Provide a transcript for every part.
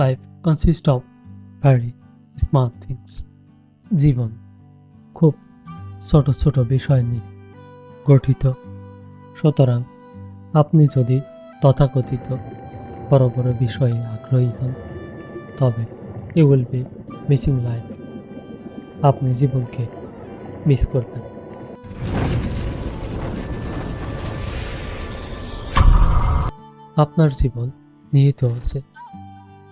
Life consist of very small things জীবন খুব ছোট ছোট বিষয় নিয়ে গঠিত। সুতরাং আপনি যদি তথাকথিত বড় বড় বিষয়ে আগ্রহী হন, তবে you will be missing life আপনি জীবনকে মিস করবেন। আপনার জীবন নিহিত আছে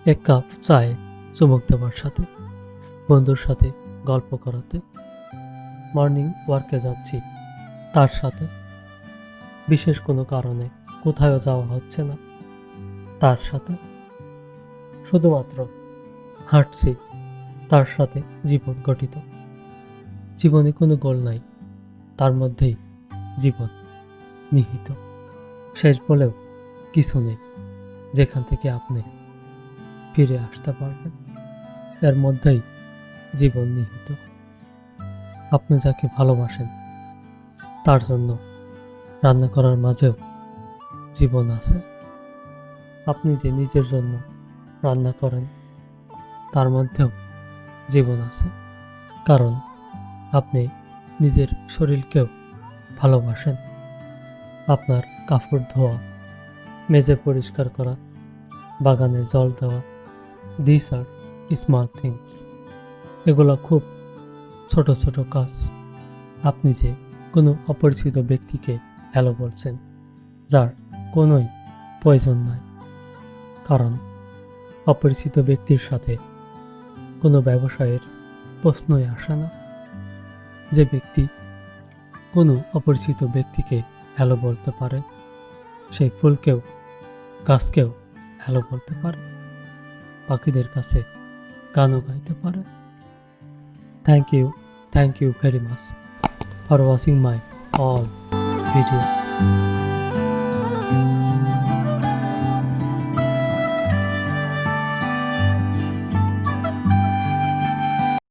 এক কাপ চায়ে চুমুক দেওয়ার সাথে, বন্ধুর সাথে গল্প করাতে। মর্নিং ওয়ার্কে যাচ্ছি, তার সাথে। বিশেষ কোনো কারণে কোথাও যাওয়া হচ্ছে না, তার সাথে। শুধুমাত্র হাঁটছি, তার সাথে জীবন গঠিত। জীবনে কোনো গোল নাই, তার মধ্যেই জীবন নিহিত। শেষ বলেও কিছু নেই, যেখান থেকে আপনি ফিরে আসতে পারবেন এর মধ্যেই জীবন নিহিত। আপনি যাকে ভালোবাসেন, তার জন্য রান্না করার মাঝেও জীবন আছে। আপনি যে নিজের জন্য রান্না করেন, তার মধ্যেও জীবন আছে। কারণ আপনি নিজের শরীরকেও ভালোবাসেন। আপনার কাপড় ধোয়া মেজে পরিষ্কার করা, বাগানে জল দেওয়া দিস আর স্মল থিংস এগুলো খুব ছোট ছোট কাজ। আপনি যে কোনো অপরিচিত ব্যক্তিকে হ্যালো বলছেন, যার কোনোই প্রয়োজন নাই। কারণ অপরিচিত ব্যক্তির সাথে কোনো ব্যবসায়ের প্রশ্নই আসে না। যে ব্যক্তি কোনো অপরিচিত ব্যক্তিকে হ্যালো বলতে পারে সেই ফুলকেও, গাছকেও হ্যালো বলতে পারে। পাখিদের কাছে গানও গাইতে পারে। Thank you thank you very much for watching my all videos